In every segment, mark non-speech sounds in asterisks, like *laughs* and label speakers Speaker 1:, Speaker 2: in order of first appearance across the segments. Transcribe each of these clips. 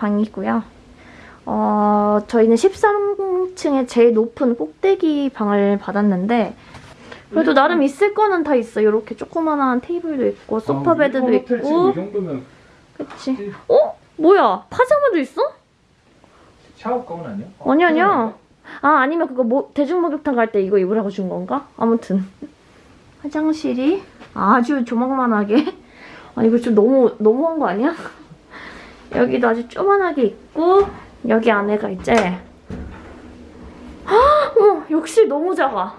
Speaker 1: 방이고요. 어, 저희는 13층에 제일 높은 꼭대기 방을 받았는데 그래도 나름 있을 거는 다 있어. 이렇게 조그만한 테이블도 있고 소파 베드도 있고
Speaker 2: 이 정도면
Speaker 1: 그치. 어? 뭐야? 파자마도 있어?
Speaker 2: 샤워 가운 아니야?
Speaker 1: 아니 아니야. 아 아니면 그거 뭐 대중 목욕탕 갈 때 이거 입으라고 준 건가? 아무튼 화장실이 아주 조망만하게. *laughs* 아 이거 좀 너무 너무한 거 아니야? 여기도 아주 조만하게 있고 여기 안에가 이제 헉, 어, 역시 너무 작아.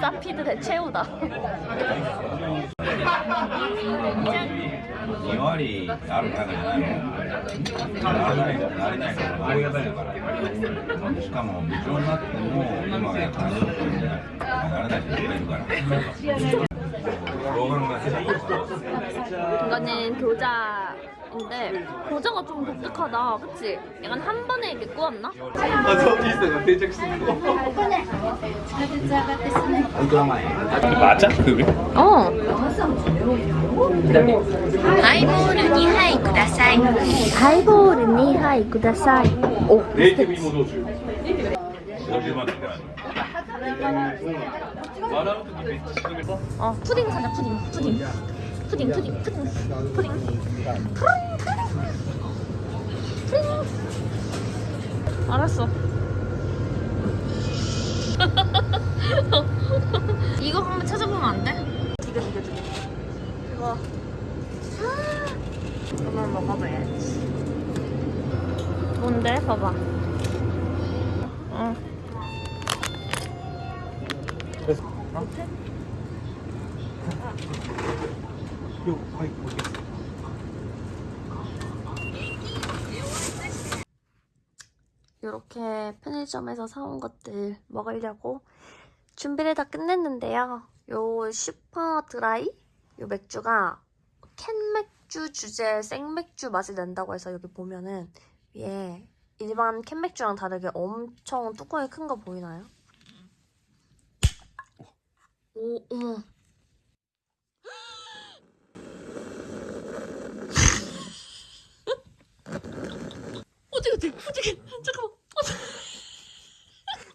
Speaker 1: 사피드 대체우다. 이거는 교자인데 교자가 좀 독특하다. 그치? 약간 한 번에 이렇게 구웠나?
Speaker 2: 맞아 비슷해. 대작스러워 맞아? 그게?
Speaker 1: 어.
Speaker 3: 하이볼은 니하이 쿠다사이.
Speaker 1: 하이볼은 니하이 쿠다사이. 오
Speaker 2: 네이티브 이모도주.
Speaker 1: 어 푸딩 사자 푸딩 푸딩. 푸딩 푸딩 푸딩. 푸딩. 푸딩. 푸딩 푸딩 알았어. *laughs* 이거 한번 찾아보면 안 돼? 이거 이거 이거. 이거. 아. 한번 먹어봐야지. 뭔데? 봐봐. 응 어. 이렇게 편의점에서 사온 것들 먹으려고 준비를 다 끝냈는데요. 요 슈퍼 드라이 요 맥주가 캔 맥주 주제 생맥주 맛이 낸다고 해서 여기 보면은 위에 일반 캔 맥주랑 다르게 엄청 뚜껑이 큰 거 보이나요? 오, 어머. *laughs* 어디 어디 어디 잠깐만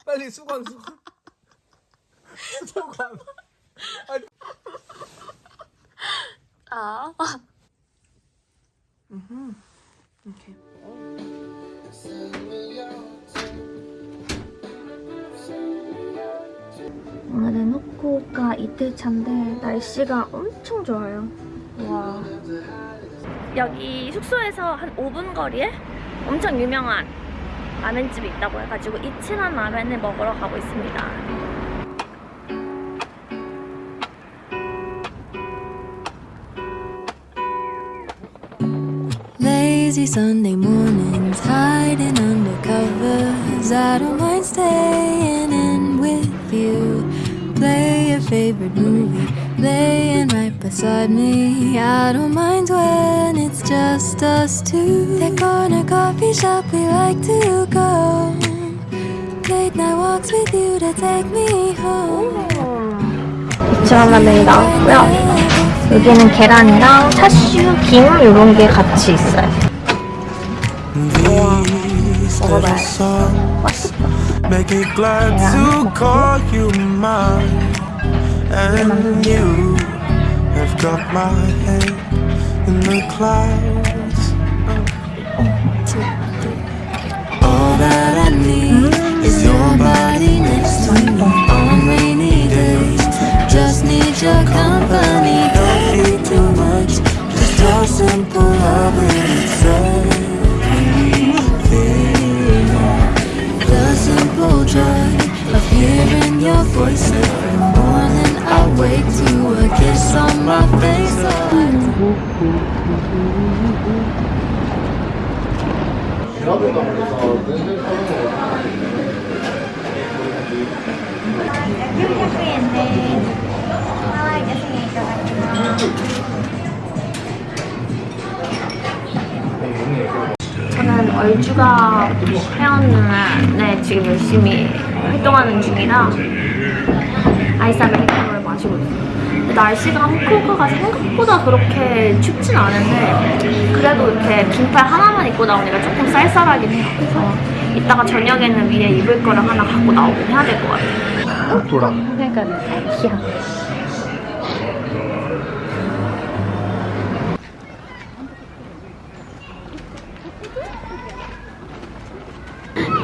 Speaker 2: 빨리 수건 수건 수건
Speaker 1: 아. 음. 이틀차인데 날씨가 엄청 좋아요. 와. 여기 숙소에서 한 5분 거리에 엄청 유명한 라면집이 있다고 해가지고 이치란 라면을 먹으러 가고 있습니다.
Speaker 4: Lazy Sunday mornings, hiding under covers. I don't mind staying favorite movie, laying right beside me. I don't mind when it's just us two. That corner coffee shop we like to go. Late night walks with you to take me home.
Speaker 1: 라면이 나왔고요. 여기는 계란이랑 차슈, 김 이런 게 같이 있어요. 먹어봐야지. 맛있다.
Speaker 5: Make it And you have got my head in the clouds.
Speaker 4: All that I need is your body next to me on rainy days. Just need your company. Don't need too much, just a simple love and it's. The simple joy of hearing your voice Oh,
Speaker 1: 저는 얼주가 회원에 지금 열심히 활동하는 중이라 아이스 아메리카노 근데 날씨가 후쿠오카가 생각보다 그렇게 춥진 않은데 그래도 이렇게 긴팔 하나만 입고 나오니까 조금 쌀쌀하긴 해요. 그래서 이따가 저녁에는 위에 입을 거를 하나 갖고 나오긴 해야 될 것 같아요.
Speaker 2: 돌아.
Speaker 1: 그러니까 귀여워.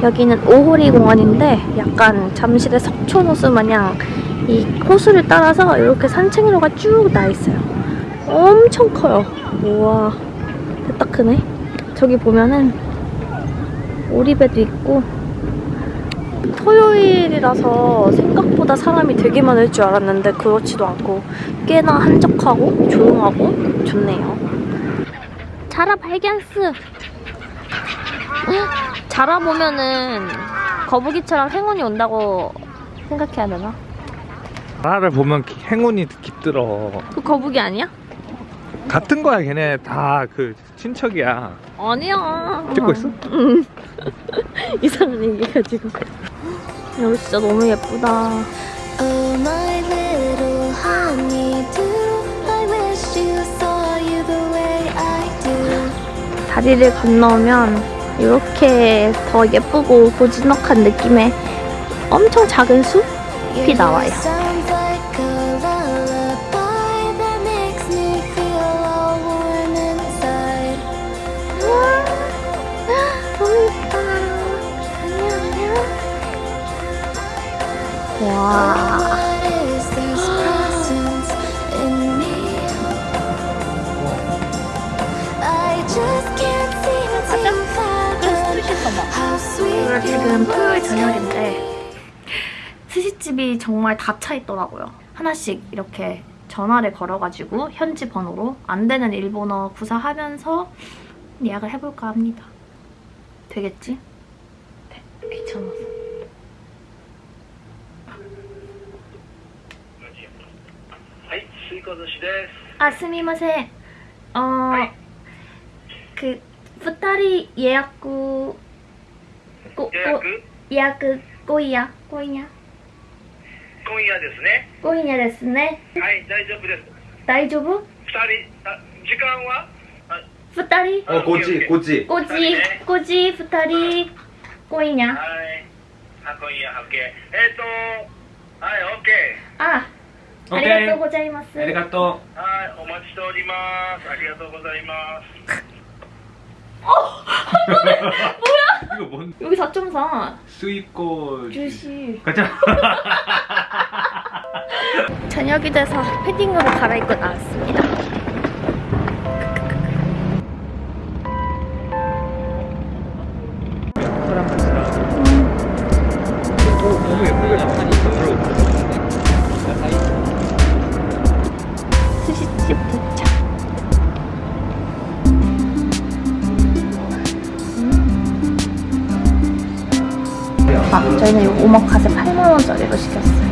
Speaker 1: 여기는 오호리 공원인데 약간 잠실의 석촌호수 마냥 이 호수를 따라서 이렇게 산책로가 쭉 나 있어요. 엄청 커요. 우와, 됐다 크네. 저기 보면은 오리배도 있고 토요일이라서 생각보다 사람이 되게 많을 줄 알았는데 그렇지도 않고 꽤나 한적하고 조용하고 좋네요. 자라 발견스! 자라 보면은 거북이처럼 행운이 온다고 생각해야 되나?
Speaker 2: 나를 보면 행운이 깃들어.
Speaker 1: 그 거북이 아니야?
Speaker 2: 같은 거야, 걔네 다 그 친척이야.
Speaker 1: 아니야.
Speaker 2: 찍고 있어?
Speaker 1: 응. *laughs* 이상한 얘기 가지고. 여기 진짜 너무 예쁘다. 다리를 건너면 이렇게 더 예쁘고 고즈넉한 느낌의 엄청 작은 숲이 나와요. 오늘 지금 토요일 저녁인데 스시집이 정말 다 차 있더라고요. 하나씩 이렇게 전화를 걸어가지고 현지 번호로 안 되는 일본어 구사하면서 예약을 해볼까 합니다. 되겠지? 네, 귀찮아서. みこ寿司です。あすみません。あ、はい、く2人予約ごご予約？今夜今夜
Speaker 6: 今夜ですね。
Speaker 1: 今夜ですね。
Speaker 6: はい大丈夫です。
Speaker 1: 大丈夫
Speaker 6: ?2 人あ時間は
Speaker 1: ？2人？
Speaker 7: あこっちこっち。
Speaker 1: こっちこっち2人。今夜
Speaker 6: はい。あ今夜 OK えっ、ー、とはい OK
Speaker 1: あありがとうございます。
Speaker 2: ありがと
Speaker 6: ー。はい、お待ちしております。ありがとうございます。 *laughs*
Speaker 2: 이거 뭔
Speaker 1: 여기 4.4.
Speaker 2: 수입고
Speaker 1: 주시.
Speaker 2: 가자.
Speaker 1: 저녁이 돼서 패딩으로 갈아입고 나왔습니다. 8만원짜리로 시켰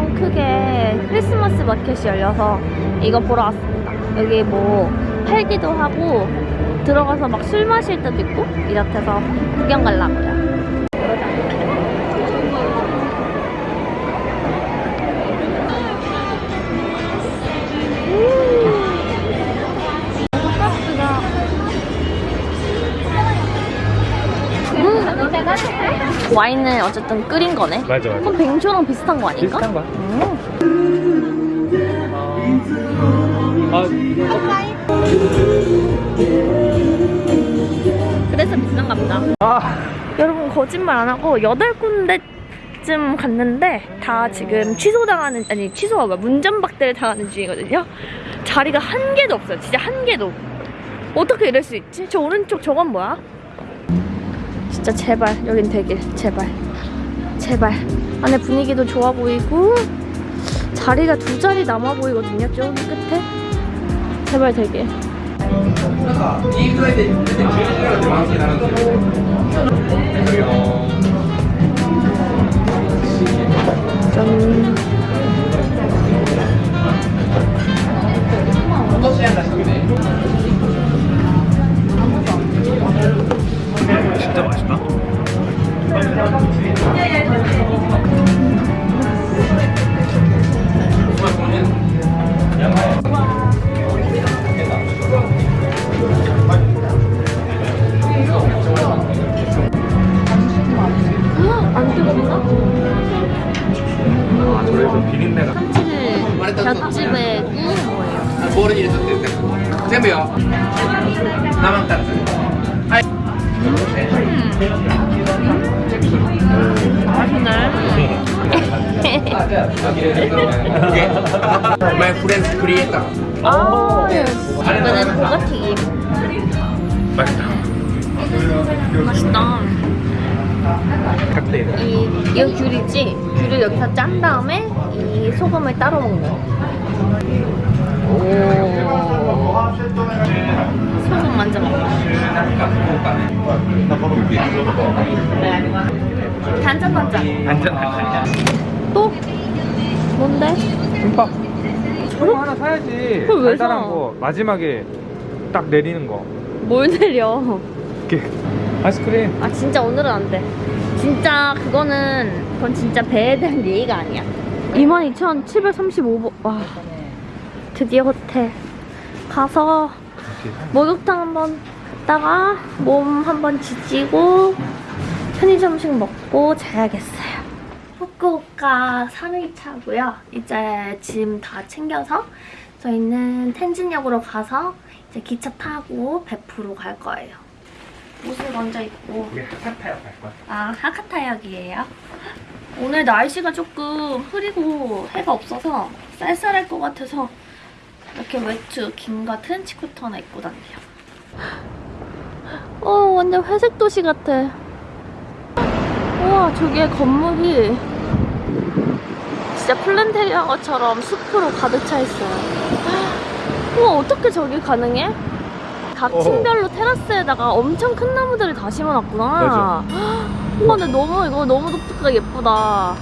Speaker 1: 엄청 크게 크리스마스 마켓이 열려서 이거 보러 왔습니다. 여기 뭐 팔기도 하고 들어가서 막 술 마실 때도 있고 이렇대서 구경 가려고요. 와인을 어쨌든 끓인 거네.
Speaker 2: 맞아 맞아
Speaker 1: 그럼 뱅쇼랑 비슷한 거 아닌가?
Speaker 2: 비슷한 거야
Speaker 1: 음.
Speaker 2: 아
Speaker 1: 그래서 비싼가 보다.
Speaker 2: 아.
Speaker 1: 여러분 거짓말 안 하고 여덟 군데 쯤 갔는데 다 지금 취소당하는 아니 취소가 뭐야 문전박대를 당하는 중이거든요. 자리가 한 개도 없어요. 진짜 한 개도. 어떻게 이럴 수 있지? 저 오른쪽 저건 뭐야? 진짜 제발 여긴 되길 제발 제발 안에 분위기도 좋아 보이고 자리가 두 자리 남아 보이거든요. 저기 끝에 제발 되길. 짠.
Speaker 2: 진짜 맛있다
Speaker 1: 안 뜨겁나?
Speaker 2: 아 저래서 비린내가
Speaker 1: 한치를 곁집에 구운 거예요.
Speaker 8: 아, 모르는 일도 됐네. 재미요. 나만 따라. my friends creator
Speaker 1: 아, 이거는 버거튀김.
Speaker 2: 맛있다
Speaker 1: 맛있다.
Speaker 2: 칵테일
Speaker 1: 이, 이거 귤이지? 귤을 여기서 짠 다음에 이 소금을 따로 먹는. 오. 소금 먼저 먹어. 단짠 단짠.
Speaker 2: 안전 안전
Speaker 1: 또? 뭔데?
Speaker 2: 김밥 저거 하나 사야지
Speaker 1: 그걸 왜 사?
Speaker 2: 거 마지막에 딱 내리는
Speaker 1: 거뭘 내려?
Speaker 2: 이렇게 아이스크림
Speaker 1: 아 진짜 오늘은 안 돼. 진짜 그거는 그건 진짜 배에 대한 예의가 아니야. 22,735번. 와. 드디어 호텔 가서 목욕탕 한번 갔다가 몸 한번 지지고 편의점식 먹고 자야겠어요. 후쿠오카 3일차고요. 이제 짐 다 챙겨서 저희는 텐진역으로 가서 이제 기차 타고 베프로 갈 거예요. 옷을 먼저 입고
Speaker 2: 우리 하카타역 갈 거야
Speaker 1: 아, 하카타역이에요? 오늘 날씨가 조금 흐리고 해가 없어서 쌀쌀할 것 같아서 이렇게 외투 긴 거 트렌치 코트 하나 입고 다녀요. 어, 완전 회색 도시 같아. 우와, 저기에 건물이 진짜 planterior처럼 숲으로 가득 차 있어요. 우와, 어떻게 저기 가능해? 각. 층별로 테라스에다가 엄청 큰 나무들을 다 심어놨구나.
Speaker 2: 맞아.
Speaker 1: 우와, 근데 너무 이거 너무 독특하게 예쁘다.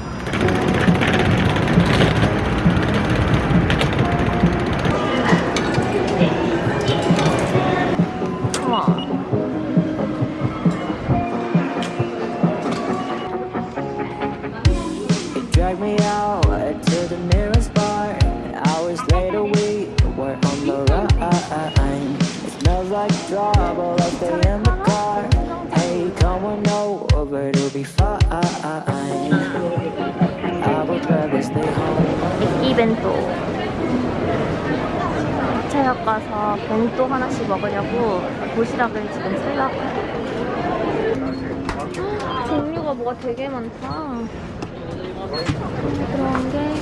Speaker 1: 이벤토. 차역 가서 벤또 하나씩 먹으려고 도시락을 지금 살라고요. 종류가 뭐가 되게 많다. 그런 게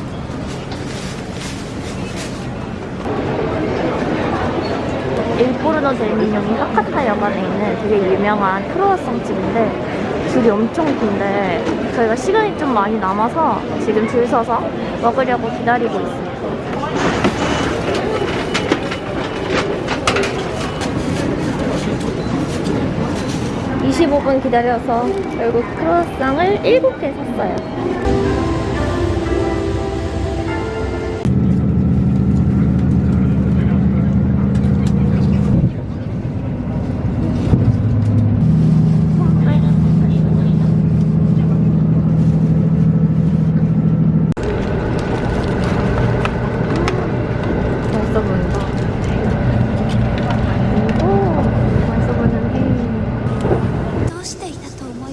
Speaker 1: 일포르노 델미뇽이 하카타 여관에 있는 되게 유명한 크로와상 집인데 줄이 엄청 긴데 저희가 시간이 좀 많이 남아서 지금 줄 서서 먹으려고 기다리고 있어요. 25분 기다려서 결국 크로와상을 7개 샀어요.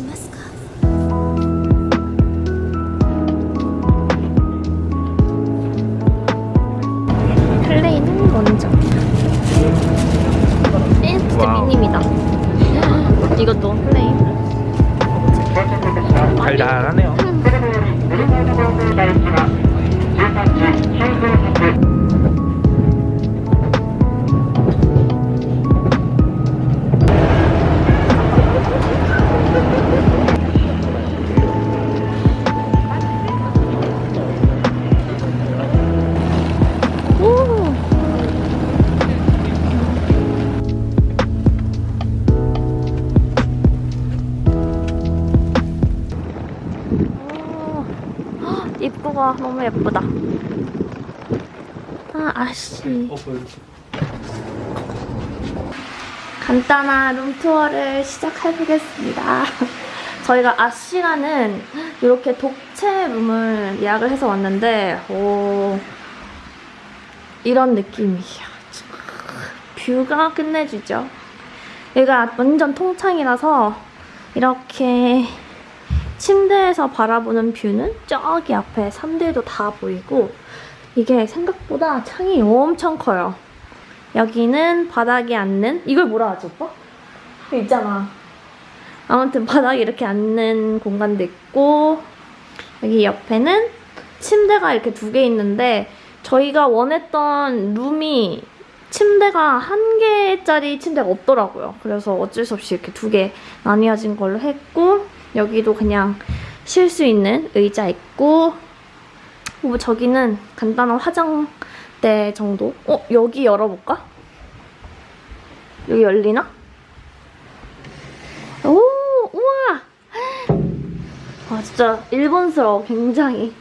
Speaker 3: ますか？
Speaker 1: 간단한 룸투어를 시작해보겠습니다. *laughs* 저희가 아씨라는 이렇게 독채 룸을 예약을 해서 왔는데, 오, 이런 느낌이야. 뷰가 끝내주죠. 여기가 완전 통창이라서 이렇게 침대에서 바라보는 뷰는 저기 앞에 산들도 다 보이고 이게 생각보다 창이 엄청 커요. 여기는 바닥에 앉는 이걸 뭐라 하지 오빠? 이거 있잖아. 아무튼 바닥에 이렇게 앉는 공간도 있고 여기 옆에는 침대가 이렇게 두 개 있는데 저희가 원했던 룸이 침대가 한 개짜리 침대가 없더라고요. 그래서 어쩔 수 없이 이렇게 두 개 나뉘어진 걸로 했고 여기도 그냥 쉴 수 있는 의자 있고 뭐 저기는 간단한 화장대 정도? 어? 여기 열어볼까? 여기 열리나? 오! 우와! 와 진짜 일본스러워 굉장히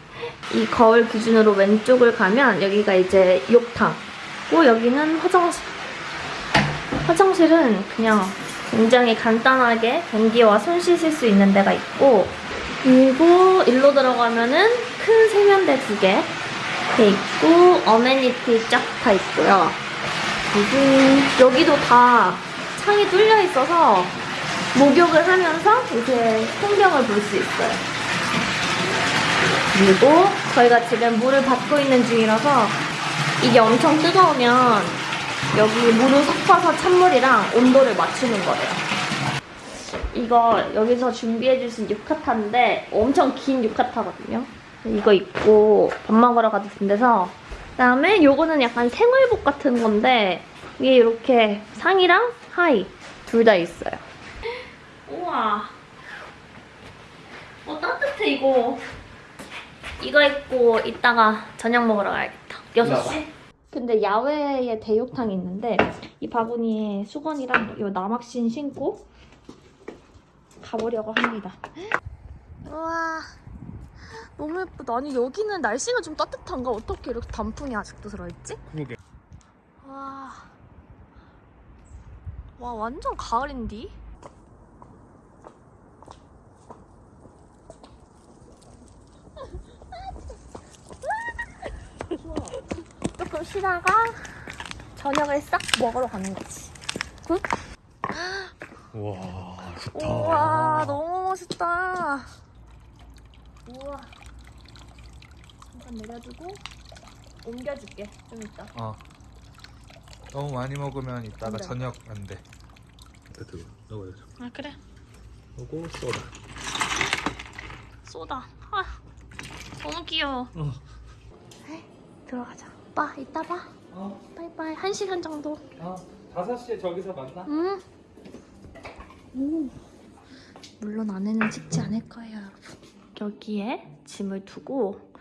Speaker 1: 이 거울 기준으로 왼쪽을 가면 여기가 이제 욕탕 고 여기는 화장실 화장실은 그냥 굉장히 간단하게 변기와 손 씻을 수 있는 데가 있고 그리고 일로 들어가면은 큰 세면대 두 개 돼 있고 어메니티 쫙 다 있고요 그리고 여기도 다 창이 뚫려 있어서 목욕을 하면서 이제 풍경을 볼 수 있어요 그리고 저희가 지금 물을 받고 있는 중이라서 이게 엄청 뜨거우면 여기 물을 섞어서 찬물이랑 온도를 맞추는 거예요. 이거 여기서 준비해주신 유카타인데 엄청 긴 유카타거든요. 이거 입고 밥 먹으러 가도 된대서 그다음에 요거는 약간 생활복 같은 건데 위에 이렇게 상의랑 하의 둘 다 있어요. 우와 어 따뜻해 이거 이거 입고 이따가 저녁 먹으러 가야겠다. 6시? 근데 야외에 대욕탕이 있는데 이 바구니에 수건이랑 이 남학신 신고 가보려고 합니다. 우와 너무 예쁘다. 아니 여기는 날씨가 좀 따뜻한가? 어떻게 이렇게 단풍이 아직도 들어있지?
Speaker 2: 그러게.
Speaker 1: 와, 와 완전 가을인디? 조금 쉬다가 저녁을 싹 먹으러 가는 거지. good?
Speaker 2: 와 좋다.
Speaker 1: 우와 너무 멋있다. 우와. 잠깐 내려두고 옮겨줄게 좀 이따.
Speaker 2: 어. 너무 많이 먹으면 이따가
Speaker 1: 안 돼.
Speaker 2: 저녁 안 돼. 뜨거. 넣어야죠.
Speaker 1: 아 그래.
Speaker 2: 소다.
Speaker 1: 쏘다. 아 너무 귀여워.
Speaker 2: 어.
Speaker 1: 들어가자. 오빠 이따 봐.
Speaker 2: 어.
Speaker 1: 바이바이. 한 시간 정도.
Speaker 2: 어. 5시에 저기서 만나.
Speaker 1: 응. 오. 물론 안에는 찍지 않을 거예요, 여러분. 여기에 짐을 두고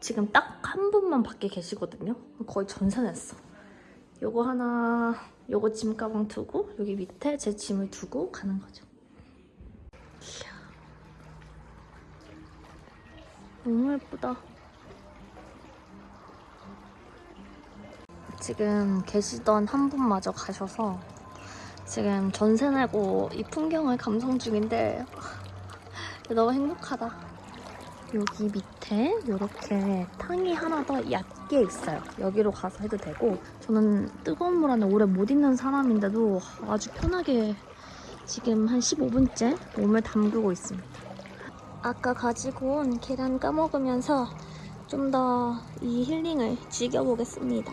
Speaker 1: 지금 딱 한 분만 밖에 계시거든요. 거의 전산했어. 요거 하나, 요거 짐 가방 두고 여기 밑에 제 짐을 두고 가는 거죠. 이야. 너무 예쁘다. 지금 계시던 한 분마저 가셔서 지금 전세 내고 이 풍경을 감상 중인데 너무 행복하다. 여기 밑 에 이렇게 탕이 하나 더 얕게 있어요. 여기로 가서 해도 되고 저는 뜨거운 물 안에 오래 못 있는 사람인데도 아주 편하게 지금 한 15분째 몸을 담그고 있습니다. 아까 가지고 온 계란 까먹으면서 좀 더 이 힐링을 즐겨보겠습니다.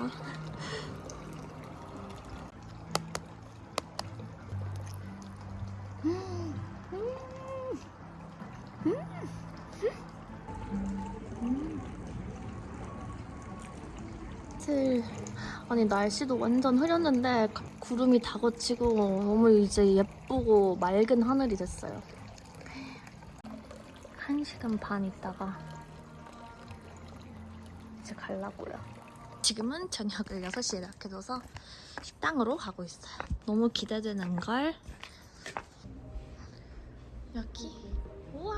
Speaker 1: 아니 날씨도 완전 흐렸는데 구름이 다 걷히고 너무 이제 예쁘고 맑은 하늘이 됐어요. 한 시간 반 있다가 이제 가려고요. 지금은 저녁을 6시에 예약해둬서 식당으로 가고 있어요. 너무 기대되는 걸. 여기. 우와.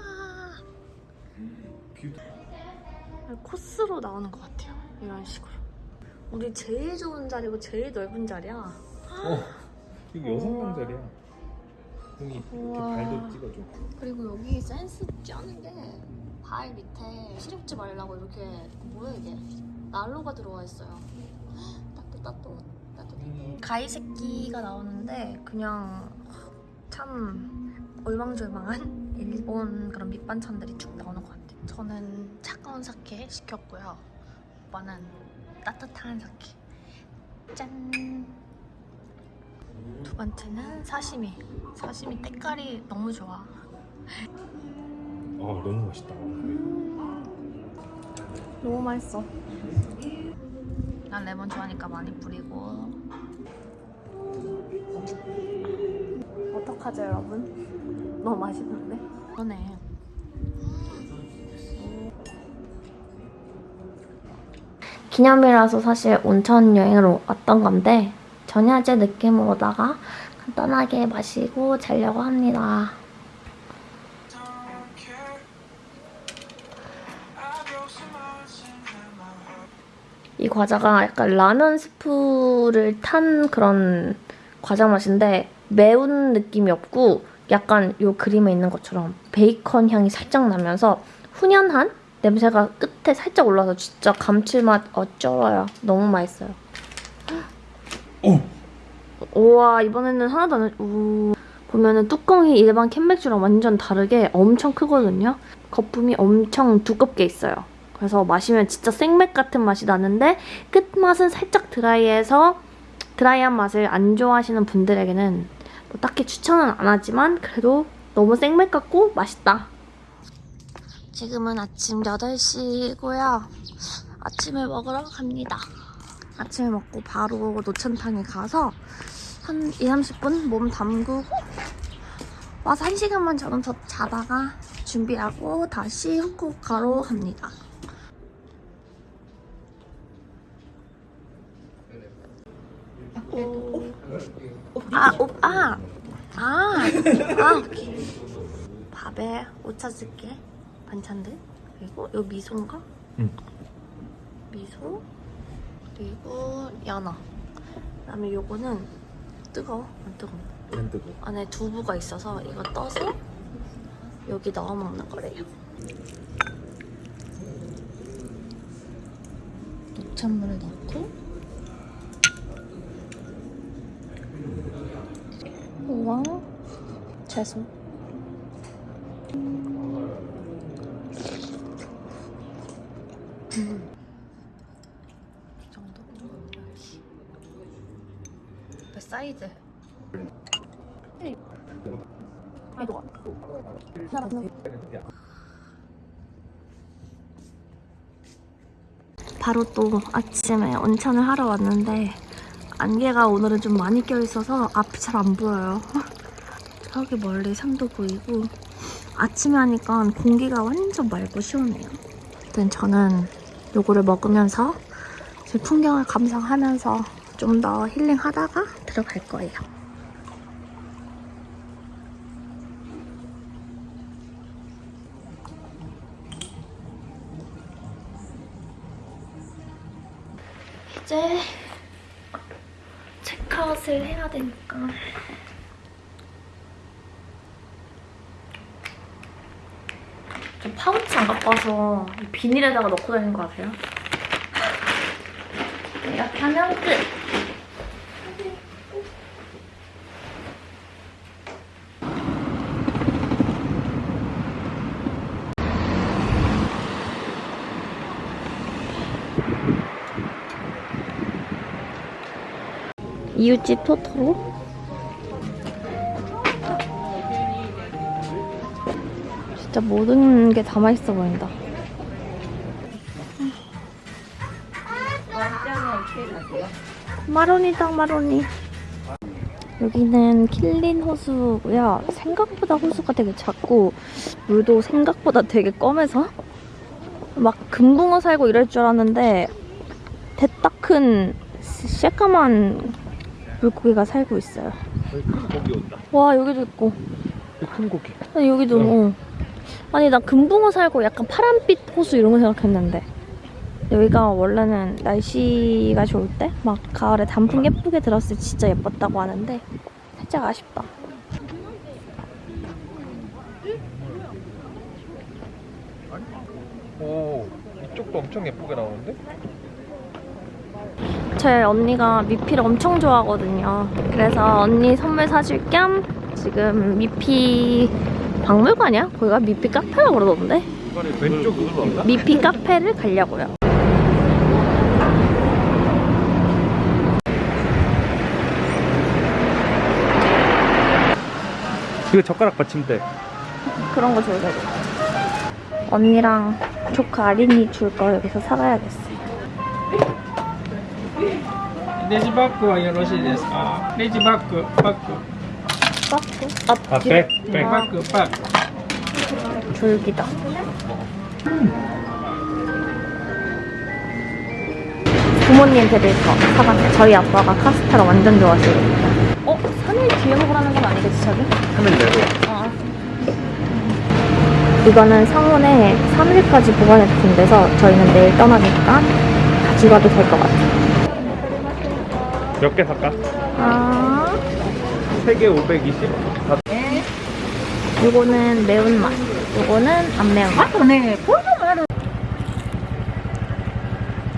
Speaker 1: 코스로 나오는 것 같아요. 이런 식으로. 우리 제일 좋은 자리고 제일 넓은 자리야.
Speaker 2: 어, 이거 여섯 명 자리야. 형이 이렇게
Speaker 1: 우와.
Speaker 2: 발도 찍어줘.
Speaker 1: 그리고 여기 센스 쩌는 게 발 밑에 시렵지 말라고 이렇게 뭐야 이게 난로가 들어와 있어요. 따뜻 따뜻 따뜻. 가이 새끼가 나오는데 그냥 참 얼망졸망한 *laughs* 일본 그런 밑반찬들이 쭉 나오는 것 같아요. 저는 차가운 사케 시켰고요. 오빠는 따뜻한 사케. 짠. 두 번째는 사시미. 사시미 때깔이 너무 좋아.
Speaker 2: 아 너무 맛있다.
Speaker 1: 너무 맛있어. 난 레몬 좋아하니까 많이 뿌리고. 어떡하죠, 여러분? 너무 맛있는데? 그러네. 기념이라서 사실 온천 여행으로 왔던 건데 전야제 느낌으로다가 간단하게 마시고 자려고 합니다. 이 과자가 약간 라면 스프를 탄 그런 과자 맛인데 매운 느낌이 없고 약간 요 그림에 있는 것처럼 베이컨 향이 살짝 나면서 훈연한 냄새가 끝에 살짝 올라서 진짜 감칠맛 어쩔어요. 너무 맛있어요. 우와 이번에는 하나도 안 우. 보면은 뚜껑이 일반 캔맥주랑 완전 다르게 엄청 크거든요. 거품이 엄청 두껍게 있어요. 그래서 마시면 진짜 생맥 같은 맛이 나는데 끝맛은 살짝 드라이해서 드라이한 맛을 안 좋아하시는 분들에게는 뭐 딱히 추천은 안 하지만 그래도 너무 생맥 같고 맛있다. 지금은 아침 8시고요. 아침을 먹으러 갑니다. 아침을 먹고 바로 노천탕에 가서 한 2, 30분 몸 담그고 와서 1시간만 저는 더 자다가 준비하고 다시 후쿠오카로 갑니다. 아, 오, 아, 아, 아. 밥에 오차즈케 반찬들 그리고 요 미소인가?
Speaker 2: 응.
Speaker 1: 미소 그리고 연어. 그다음에 요거는 뜨거워, 안 뜨거워.
Speaker 2: 안 뜨거.
Speaker 1: 안에 두부가 있어서 이거 떠서 여기 넣어 먹는 거래요. 녹찬물을 넣고 우와 채소 음. 이 정도 그 사이즈 바로 또 아침에 온천을 하러 왔는데 안개가 오늘은 좀 많이 껴있어서 앞이 잘 안 보여요. *laughs* 저기 멀리 산도 보이고 아침에 하니까 공기가 완전 맑고 시원해요. 아무튼 저는 요거를 먹으면서 제 풍경을 감상하면서 좀 더 힐링하다가 들어갈 거예요. 이제 체크아웃을 해야 되니까 저 이 비닐에다가 넣고 다니는 거 아세요? 이렇게 하면 끝! 이웃집 토토로 진짜 모든 게 다 맛있어 보인다 마로니다 마로니 여기는 킬린 호수고요 생각보다 호수가 되게 작고 물도 생각보다 되게 검해서 막 금붕어 살고 이럴 줄 알았는데 대따 큰 새까만 물고기가 살고 있어요. 와 여기도 있고
Speaker 2: 큰 고기.
Speaker 1: 아니 여기도 어. 아니 나 금붕어 살고 약간 파란빛 호수 이런 거 생각했는데 여기가 원래는 날씨가 좋을 때 막 가을에 단풍 예쁘게 들었을 때 진짜 예뻤다고 하는데 살짝 아쉽다.
Speaker 2: 오 이쪽도 엄청 예쁘게 나오는데?
Speaker 1: 제 언니가 미피를 엄청 좋아하거든요. 그래서 언니 선물 사줄 겸 지금 미피 박물관이야? 거기가 미피 카페라고 그러던데?
Speaker 2: 왼쪽 그건가?
Speaker 1: 미피 카페를 가려고요.
Speaker 2: 이거 젓가락 받침대
Speaker 1: 그런 거 줘야 돼. 언니랑 조카 아린이 줄 거 여기서 사가야겠어.
Speaker 8: レジバッグはよろしいですかレジバッグバッ
Speaker 1: 빠꾸? 앞
Speaker 2: 아, 백, 백.
Speaker 8: 아. 그 빡.
Speaker 1: 졸기다. 부모님 댁에서 사봤어요. 저희 아빠가 카스테라 완전 좋아하시거든요. 어? 3일 뒤에 먹으라는 건 아니겠지, 자기?
Speaker 2: 3일 내로.
Speaker 1: 아. 이거는 상온에 3일까지 보관해둔 데서 저희는 내일 떠나니까 가지고 와도 될 것 같아요.
Speaker 2: 몇 개 살까?
Speaker 1: 아...
Speaker 2: 3개 520? 다
Speaker 1: 요거는 매운맛, 요거는 안 매운맛. 네,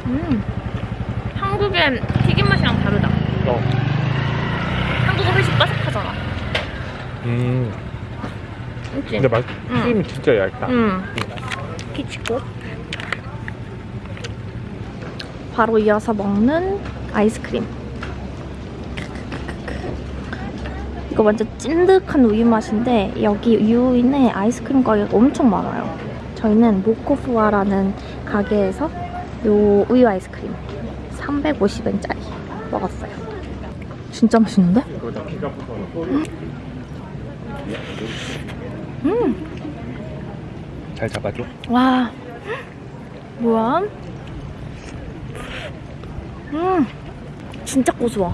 Speaker 1: 음, 한국의 튀김 맛이랑 다르다.
Speaker 2: 어.
Speaker 1: 한국은 훨씬 바삭하잖아.
Speaker 2: 음
Speaker 1: 그치?
Speaker 2: 근데 맛
Speaker 1: 응.
Speaker 2: 튀김이 진짜 얇다
Speaker 1: 음. 키치고 바로 이어서 먹는 아이스크림. 이거 완전 찐득한 우유 맛인데 여기 유인에 아이스크림 가게가 엄청 많아요. 저희는 모코푸아라는 가게에서 요 우유 아이스크림 350엔짜리 먹었어요. 진짜 맛있는데?
Speaker 2: 붙어 잘 잡아줘
Speaker 1: 와 뭐야? 음 진짜 고소해.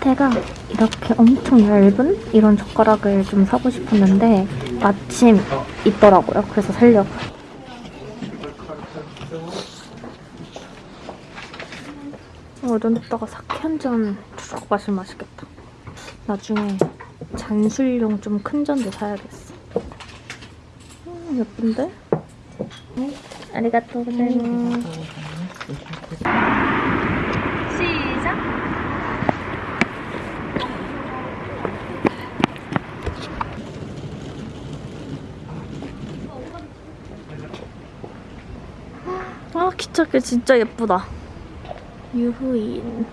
Speaker 1: 끝에가 이렇게 엄청 얇은 이런 젓가락을 좀 사고 싶었는데 마침 있더라고요. 그래서 살려고요. 어, 이런 데다가 사케 한 잔 쭉 마시면 맛있겠다. 나중에 잔술용 좀 큰 잔도 사야겠어. 음, 예쁜데? 음, 아리가또 고자이마스. 시작! 아, 기차길 진짜 예쁘다. 유후인.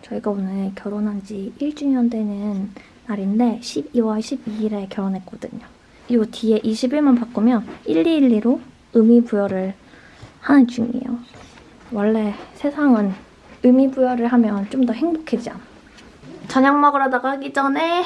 Speaker 1: 저희가 오늘 결혼한 지 1주년 되는 날인데 12월 12일에 결혼했거든요. 이 뒤에 21만 바꾸면 1212로 의미 부여를 하는 중이에요. 원래 세상은 의미 부여를 하면 좀 더 행복해지지 않아. 저녁 먹으러 나가기 전에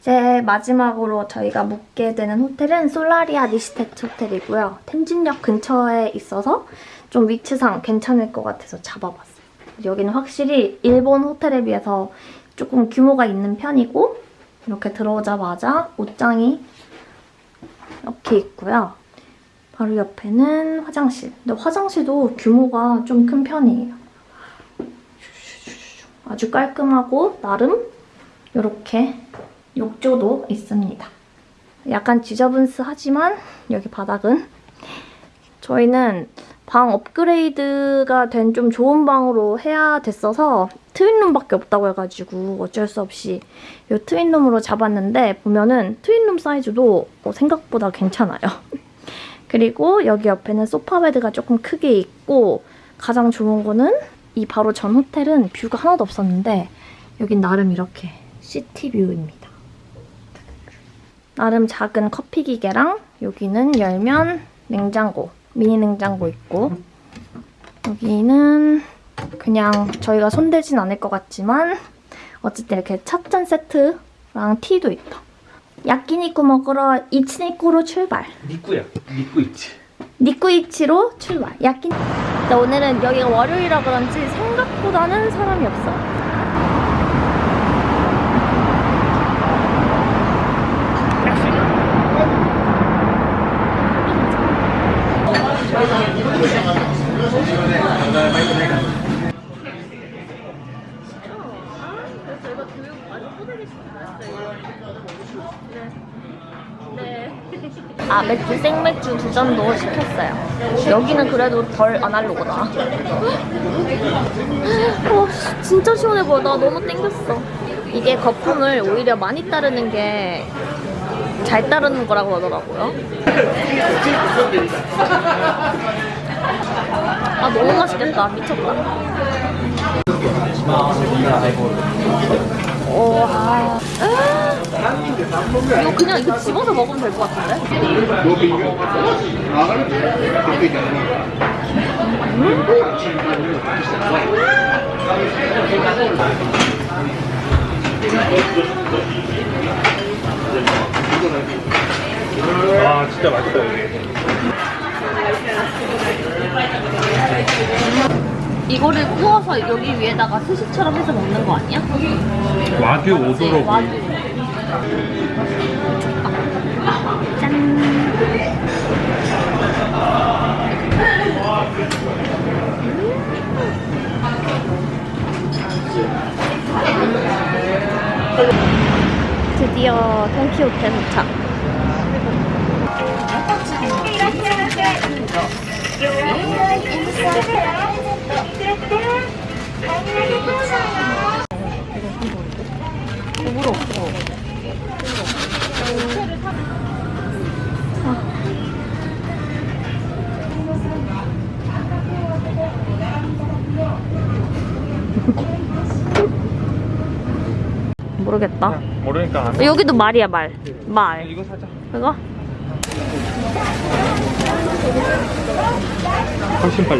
Speaker 1: 이제 마지막으로 저희가 묵게 되는 호텔은 솔라리아 니스테트 호텔이고요. 텐진역 근처에 있어서 좀 위치상 괜찮을 것 같아서 잡아봤어요. 여기는 확실히 일본 호텔에 비해서 조금 규모가 있는 편이고 이렇게 들어오자마자 옷장이 이렇게 있고요. 바로 옆에는 화장실. 근데 화장실도 규모가 좀 큰 편이에요. 아주 깔끔하고 나름 이렇게 욕조도 있습니다. 약간 지저분스하지만 여기 바닥은 저희는 방 업그레이드가 된 좀 좋은 방으로 해야 됐어서 트윈룸밖에 없다고 해가지고 어쩔 수 없이 이 트윈룸으로 잡았는데 보면은 트윈룸 사이즈도 어, 생각보다 괜찮아요. *laughs* 그리고 여기 옆에는 소파베드가 조금 크게 있고 가장 좋은 거는 이 바로 전 호텔은 view가 하나도 없었는데 여긴 나름 이렇게 city view입니다. 나름 작은 커피 기계랑 여기는 열면 냉장고, 미니 냉장고 있고 여기는 그냥 저희가 손대진 않을 것 같지만 어쨌든 이렇게 찻잔 세트랑 티도 있다. 야끼니쿠 먹으러 이치니쿠로 출발.
Speaker 2: 니꾸야 니꾸 있지
Speaker 1: 니쿠이치로 출발. 야끼. 오늘은 여기가 월요일이라 그런지 생각보다는 사람이 없어. 아 맥주 잔도 시켰어요. 여기는 그래도 덜 아날로그다. 와 진짜 시원해 보여. 나 너무 땡겼어. 이게 거품을 오히려 많이 따르는 게 잘 따르는 거라고 하더라고요. 아 너무 맛있겠다. 미쳤다. 와. 이거 그냥 이거 집어서 먹으면 될 것 같은데?
Speaker 2: 아 진짜 맛있다 여기.
Speaker 1: 이거를 구워서 여기 위에다가 스시처럼 해서 먹는 거 아니야?
Speaker 2: 와규 오도로
Speaker 1: 와규. 짠. 드디어 돈키호테 도착. 모르겠다.
Speaker 2: 모르니까 안.
Speaker 1: 여기도 말이야 말. 말.
Speaker 2: 이거 사자.
Speaker 1: 이거?
Speaker 2: 훨씬 빨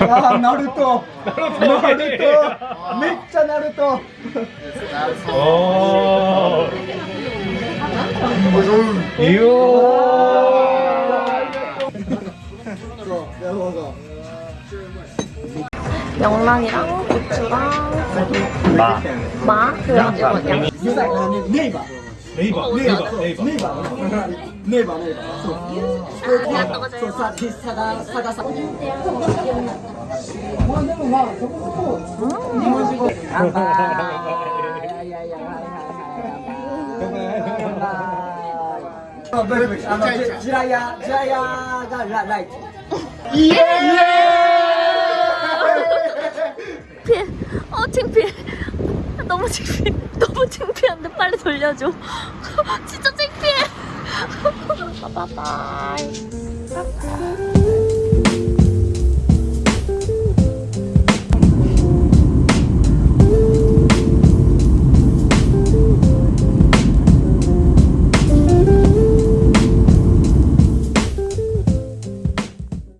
Speaker 8: 아, 나루토. 나루토. 맥자 나루토.
Speaker 2: 오.
Speaker 1: 명랑이랑 고추랑
Speaker 2: 마.
Speaker 1: 마 그리고
Speaker 2: 네이버.
Speaker 8: 어,
Speaker 2: 네이버 네이버
Speaker 8: 네이버. 네이버. 네이버 네이버. 소 사지 사가 사가 사 지라야 지라야가
Speaker 1: 라이트 예! 예! 어 창피해. 너무 창피해. *laughs* 너무 창피한데 빨리 돌려줘. *laughs* 진짜 창피해. *laughs* 바이바이.